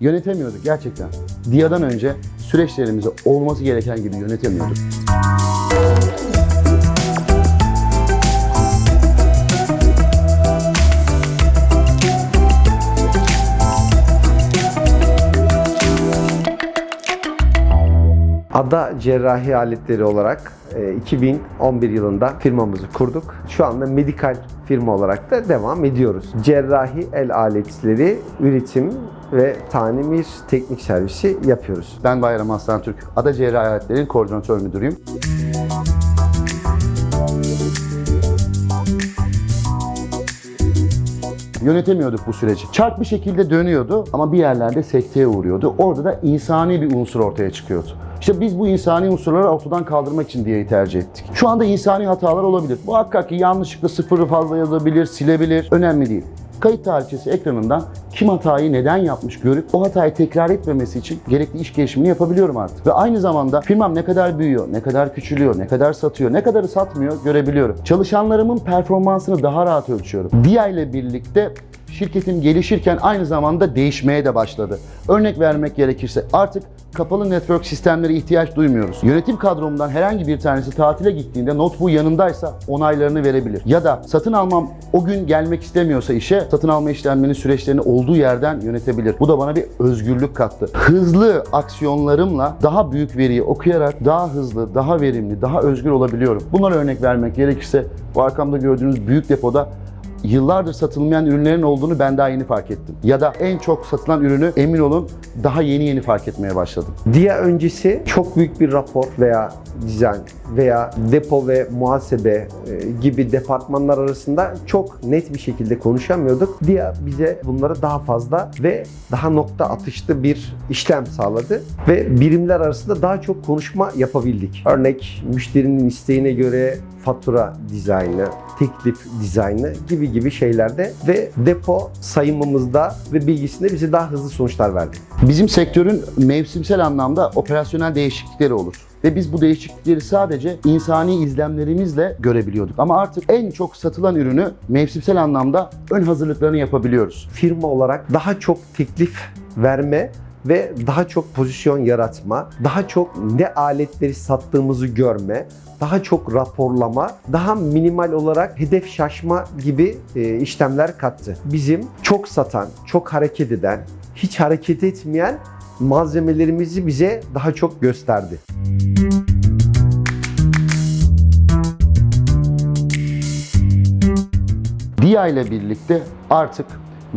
Yönetemiyorduk gerçekten. DIA'dan önce süreçlerimizi olması gereken gibi yönetemiyorduk. Ada Cerrahi Aletleri olarak e, 2011 yılında firmamızı kurduk. Şu anda medikal firma olarak da devam ediyoruz. Cerrahi el aletleri üretim ve tamir teknik servisi yapıyoruz. Ben Bayram Aslan Türk, Ada Cerrahi Aletlerinin koordinatör müdürüyüm. Yönetemiyorduk bu süreci. Çark bir şekilde dönüyordu ama bir yerlerde sekteye uğruyordu. Orada da insani bir unsur ortaya çıkıyordu. İşte biz bu insani unsurları ortadan kaldırmak için diyeyi tercih ettik. Şu anda insani hatalar olabilir. Muhakkak ki yanlışlıkla sıfırı fazla yazabilir, silebilir. Önemli değil kayıt tarihçesi ekranından kim hatayı neden yapmış görüp o hatayı tekrar etmemesi için gerekli iş gelişimini yapabiliyorum artık. Ve aynı zamanda firmam ne kadar büyüyor, ne kadar küçülüyor, ne kadar satıyor, ne kadarı satmıyor görebiliyorum. Çalışanlarımın performansını daha rahat ölçüyorum. DIA ile birlikte şirketim gelişirken aynı zamanda değişmeye de başladı. Örnek vermek gerekirse artık kapalı network sistemlere ihtiyaç duymuyoruz. Yönetim kadromdan herhangi bir tanesi tatile gittiğinde notebook yanındaysa onaylarını verebilir. Ya da satın almam o gün gelmek istemiyorsa işe satın alma işlemlerinin süreçlerini olduğu yerden yönetebilir. Bu da bana bir özgürlük kattı. Hızlı aksiyonlarımla daha büyük veriyi okuyarak daha hızlı, daha verimli, daha özgür olabiliyorum. Bunlara örnek vermek gerekirse bu arkamda gördüğünüz büyük depoda yıllardır satılmayan ürünlerin olduğunu ben daha yeni fark ettim. Ya da en çok satılan ürünü emin olun daha yeni yeni fark etmeye başladım. Dia öncesi çok büyük bir rapor veya dizayn veya depo ve muhasebe e, gibi departmanlar arasında çok net bir şekilde konuşamıyorduk. Dia bize bunları daha fazla ve daha nokta atışlı bir işlem sağladı ve birimler arasında daha çok konuşma yapabildik. Örnek müşterinin isteğine göre fatura dizaynı, teklif dizaynı gibi gibi şeylerde ve depo sayımımızda ve bilgisinde bize daha hızlı sonuçlar verdi. Bizim sektörün mevsimsel anlamda operasyonel değişiklikleri olur. Ve biz bu değişiklikleri sadece insani izlemlerimizle görebiliyorduk. Ama artık en çok satılan ürünü mevsimsel anlamda ön hazırlıklarını yapabiliyoruz. Firma olarak daha çok teklif verme ve daha çok pozisyon yaratma, daha çok ne aletleri sattığımızı görme, daha çok raporlama, daha minimal olarak hedef şaşma gibi e, işlemler kattı. Bizim çok satan, çok hareket eden, hiç hareket etmeyen malzemelerimizi bize daha çok gösterdi. DIA ile birlikte artık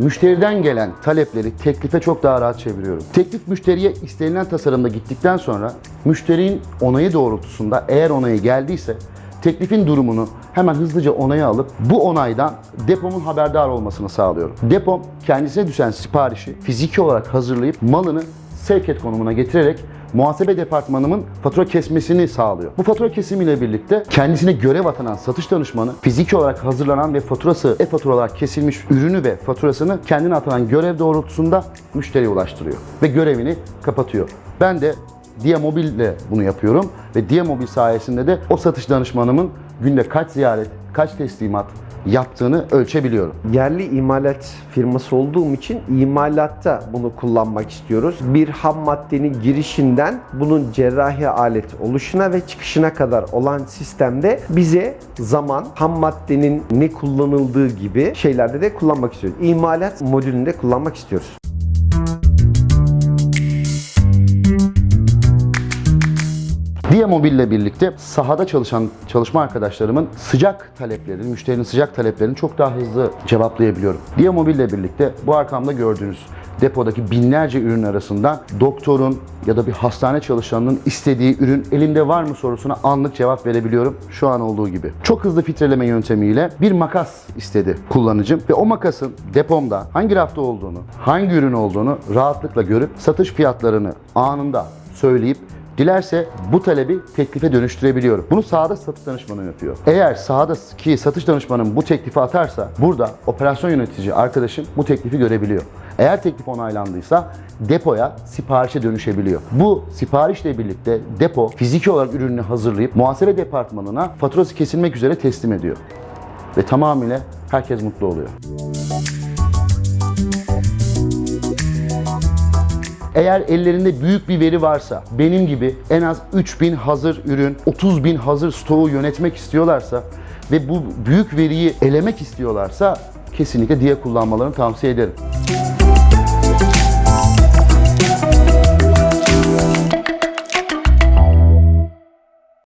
müşteriden gelen talepleri teklife çok daha rahat çeviriyorum. Teklif müşteriye istenilen tasarımda gittikten sonra müşterinin onayı doğrultusunda eğer onayı geldiyse teklifin durumunu hemen hızlıca onaya alıp bu onaydan depomun haberdar olmasını sağlıyorum. Depom kendisine düşen siparişi fiziki olarak hazırlayıp malını sevk konumuna getirerek muhasebe departmanımın fatura kesmesini sağlıyor. Bu fatura kesimiyle birlikte kendisine görev atanan satış danışmanı fiziki olarak hazırlanan ve faturası e-fatura olarak kesilmiş ürünü ve faturasını kendine atanan görev doğrultusunda müşteriye ulaştırıyor ve görevini kapatıyor. Ben de Dia Mobil ile bunu yapıyorum ve Dia Mobil sayesinde de o satış danışmanımın günde kaç ziyaret, kaç teslimat yaptığını ölçebiliyorum. Yerli imalat firması olduğum için imalatta bunu kullanmak istiyoruz. Bir ham maddenin girişinden bunun cerrahi alet oluşuna ve çıkışına kadar olan sistemde bize zaman, ham maddenin ne kullanıldığı gibi şeylerde de kullanmak istiyoruz. İmalat modülünde kullanmak istiyoruz. Dia Mobil ile birlikte sahada çalışan çalışma arkadaşlarımın sıcak taleplerini, müşterinin sıcak taleplerini çok daha hızlı cevaplayabiliyorum. Dia Mobil ile birlikte bu arkamda gördüğünüz depodaki binlerce ürün arasından doktorun ya da bir hastane çalışanının istediği ürün elimde var mı sorusuna anlık cevap verebiliyorum şu an olduğu gibi. Çok hızlı filtreleme yöntemiyle bir makas istedi kullanıcım ve o makasın depomda hangi rafta olduğunu, hangi ürün olduğunu rahatlıkla görüp satış fiyatlarını anında söyleyip Dilerse bu talebi teklife dönüştürebiliyorum. Bunu sahada satış danışmanı yapıyor. Eğer sahadaki satış danışmanım bu teklifi atarsa burada operasyon yönetici arkadaşım bu teklifi görebiliyor. Eğer teklif onaylandıysa depoya siparişe dönüşebiliyor. Bu siparişle birlikte depo fiziki olarak ürününü hazırlayıp muhasebe departmanına faturası kesilmek üzere teslim ediyor. Ve tamamıyla herkes mutlu oluyor. Eğer ellerinde büyük bir veri varsa, benim gibi en az 3000 hazır ürün, 30 bin hazır stoğu yönetmek istiyorlarsa ve bu büyük veriyi elemek istiyorlarsa kesinlikle diye kullanmalarını tavsiye ederim.